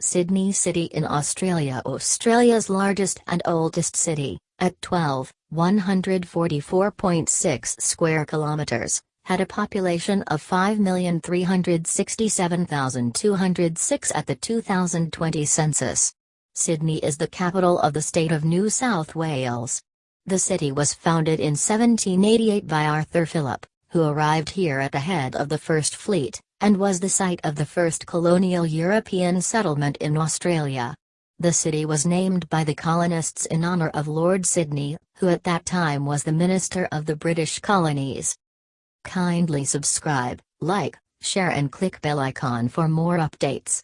Sydney City in Australia Australia's largest and oldest city, at 12, 144.6 square kilometres, had a population of 5,367,206 at the 2020 census. Sydney is the capital of the state of New South Wales. The city was founded in 1788 by Arthur Phillip, who arrived here at the head of the First Fleet and was the site of the first colonial European settlement in Australia. The city was named by the colonists in honour of Lord Sydney, who at that time was the Minister of the British Colonies. Kindly subscribe, like, share and click bell icon for more updates.